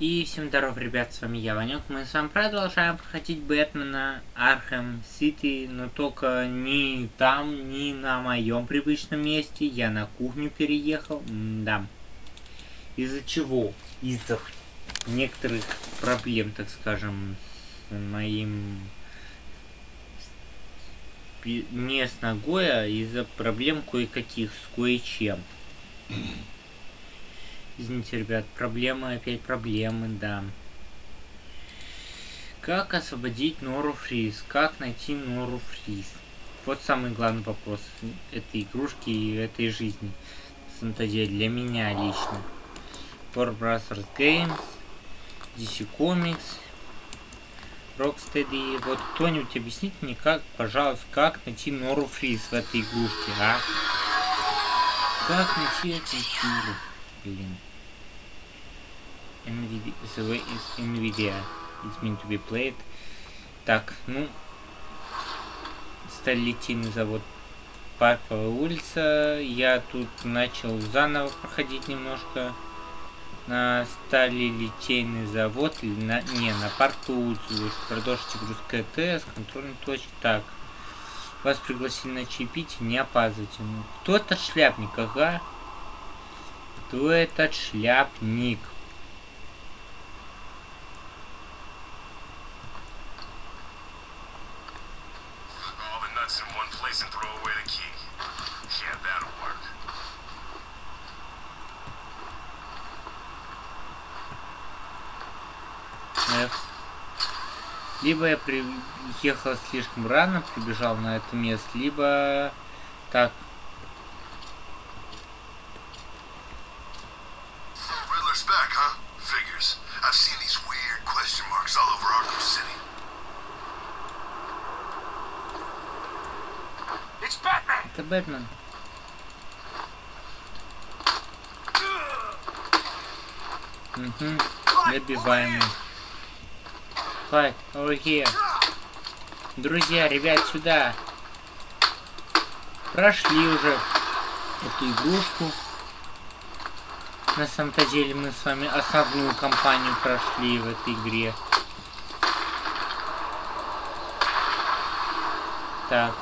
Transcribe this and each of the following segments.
И всем здоров, ребят, с вами я, Ванек. Мы с вами продолжаем проходить Бэтмена Архем Сити, но только не там, не на моем привычном месте. Я на кухню переехал. М да. Из-за чего? Из-за некоторых проблем, так скажем, с моим... Не с ногой, а из-за проблем кое-каких с кое-чем. Извините, ребят, проблемы, опять проблемы, да. Как освободить Нору Фриз? Как найти Нору Фриз? Вот самый главный вопрос этой игрушки и этой жизни. На самом деле, для меня лично. War Brothers Games, DC Comics, Rocksteady. Вот кто-нибудь объяснит мне, как, пожалуйста, как найти Нору Фриз в этой игрушке, а? Как найти эту игру? Блин. NVIDIA, the NVIDIA is meant to be played. Так, ну, сталитийный завод Парковая улица. Я тут начал заново проходить немножко на сталилитейный завод или на не на парковую улицу. Продолжите грузка ТС, контрольной точки. Так, вас пригласили на чаепитие, не опаздывайте. Ну, кто этот шляпник, ага? Кто этот шляпник? Либо я приехал слишком рано, прибежал на это место, либо так. Это Бэтмен. Угу. Добиваемый. Over here. Друзья, ребят, сюда. Прошли уже эту игрушку. На самом-то деле мы с вами основную кампанию прошли в этой игре. Так,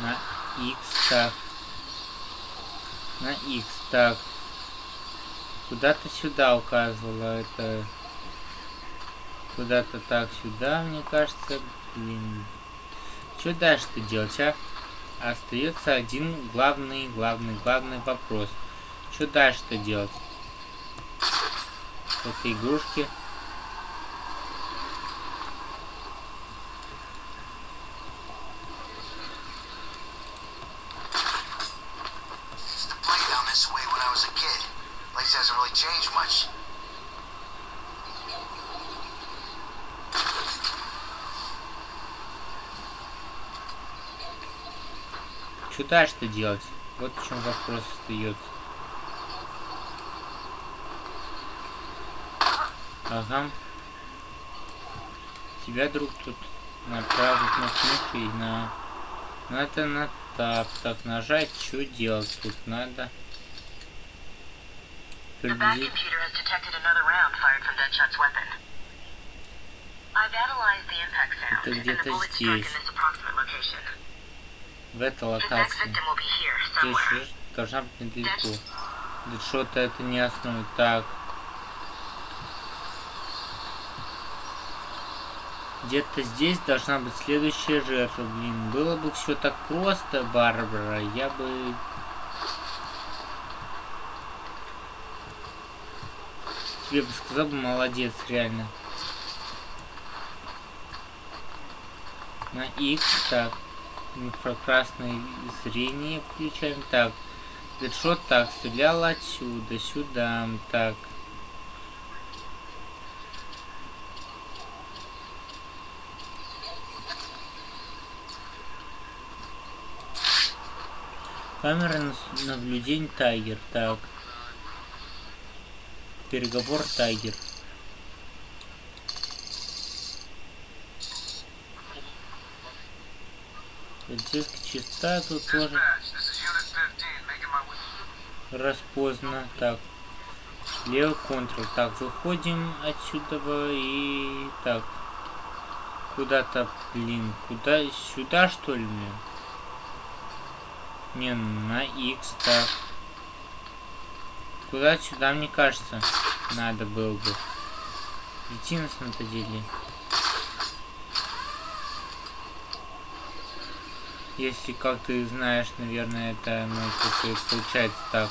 на X, так. На X, так. Куда-то сюда указывала это Куда-то так сюда, мне кажется. Блин. Что дальше-то делать, а? Остается один главный, главный, главный вопрос. Что дальше-то делать? Это игрушки. Что дальше-то делать? Вот в чем вопрос остается. Ага. Тебя, друг, тут направить на кнопку и на... Надо на тап. Так, нажать, что делать тут надо? Приблизить. Это где-то здесь в этой локации. Здесь должна быть недалеко. Да что-то это не основа. Так. Где-то здесь должна быть следующая жертва. Блин, было бы все так просто, Барбара, я бы... Тебе бы сказал бы молодец, реально. На X, так инфракрасное зрение включаем. Так, Дэдшот так, стрелял отсюда, сюда, так. Камера наблюдения Тайгер, так. Переговор Тайгер. Полицейская частота тут тоже распознана. Так. Левый контрол. Так, выходим отсюда и так. Куда-то, блин, куда? Сюда что ли? Не, на X так. Куда сюда, мне кажется, надо было бы. Идти на самом деле. Если, как ты знаешь, наверное, это, ну, получается так.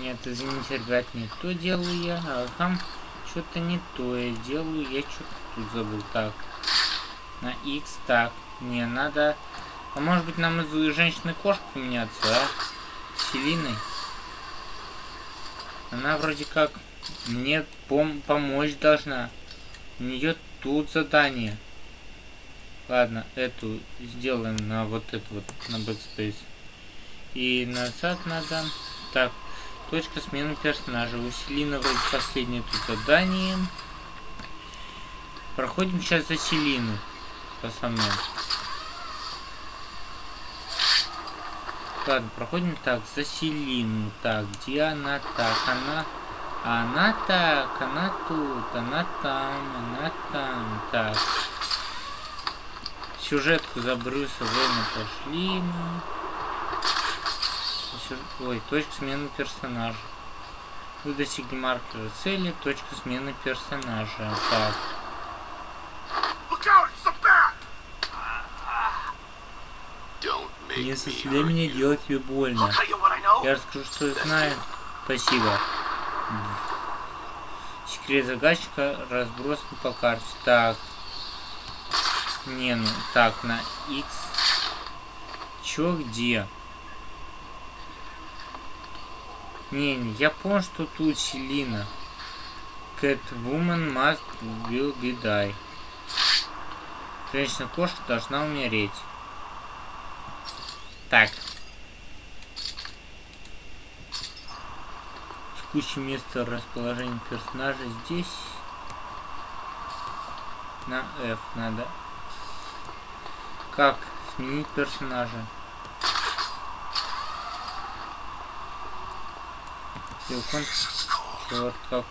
Нет, извините, ребят, не то делаю я. Ага, что-то не то я делаю. Я что-то тут забыл. Так, на X, так. Не, надо... А может быть нам из женщины кошку поменяться, а? Селиной. Она вроде как мне пом помочь должна. У нее тут задание. Ладно, эту сделаем на вот эту вот, на backspace. И назад надо. Так, Точка смены персонажа. У Селина вроде последнее тут задание. Проходим сейчас за Селину. Пацаны. Ладно, проходим так, за Селину. Так, где она? Так, она... Она так, она тут, она там, она там. Так. Сюжетку за Брюса Вейна пошли мы. Ой, точка смены персонажа. Вы достигли маркера цели, точка смены персонажа. Так. Не заставляй меня делать тебе больно. Я расскажу, что я знаю. Спасибо. Секрет загадчика разбросан по карте. Так. Не, ну, так, на X. Чё, где? Не, не, я понял, что тут Селина. Catwoman must will be die. Женщина-кошка должна умереть. Так. Текущее место расположения персонажа здесь. На F надо. Как сменить персонажа? Левкон...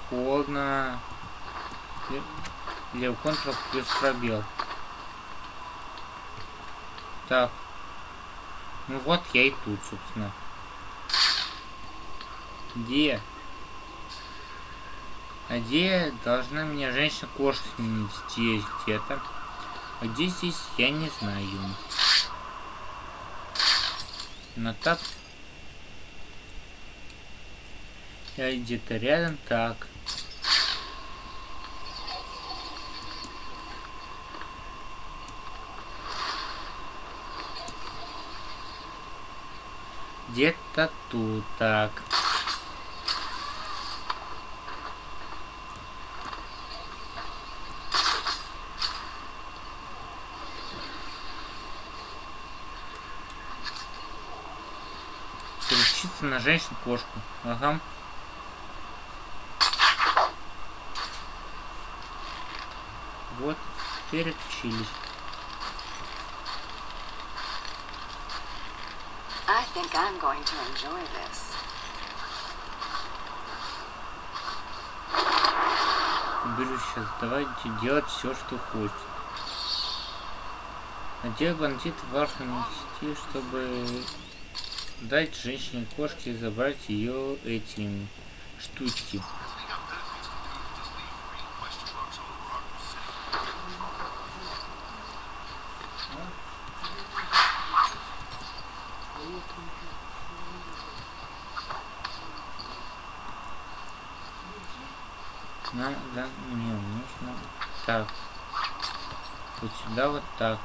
Холодно. Левконтрол плюс пробел. Так. Ну вот я и тут, собственно. Где? А где должна меня женщина-кошка сменить? Здесь где-то. А где здесь, я не знаю. На тап Я где-то рядом, так. Где-то тут, так. Переключиться на женщину-кошку. Ага. Вот, переключились. I think I'm going to enjoy this. Беру сейчас, давайте делать все, что хочет. Надел бандит в Arkham City, чтобы дать женщине-кошке забрать ее эти штучки. нужна, да, мне нужно так. Вот сюда вот так.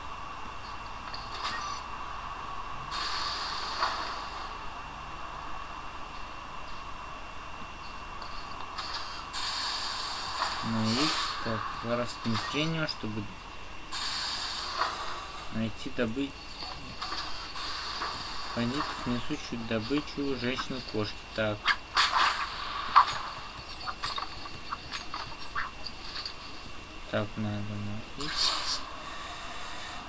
Ну На X, так, воровским зрением, чтобы найти, добыть бандитов, несущую добычу женщины-кошки. Так. Так, надо на X.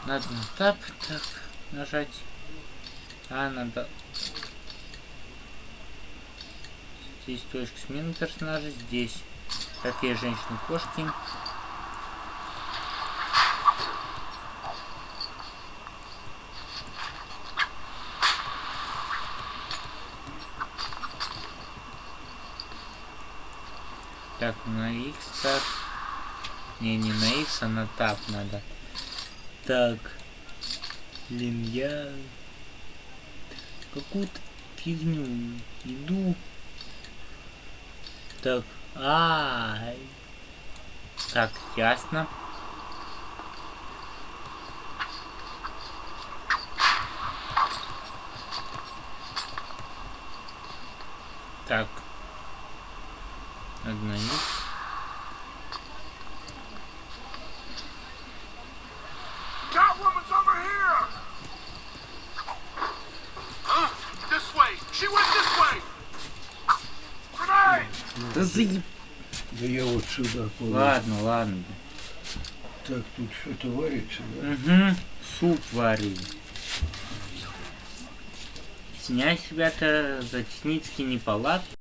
Надо на тап, так, нажать. А, надо... Здесь точка смены персонажа, здесь. Какие женщины-кошки. Так, на X так. Не, не на X, а на тап надо. Так. Блин, я какую-то фигню иду. Так, а, -а, так, ясно. Так, одна X. Catwoman's over here! Huh? This way! She went this way! Grenade! Ну, Да заеб... Да я вот сюда положу. Ладно, ладно. Так, тут что-то варится, да? Угу, суп варю. Снять, ребята, затеснить не палат.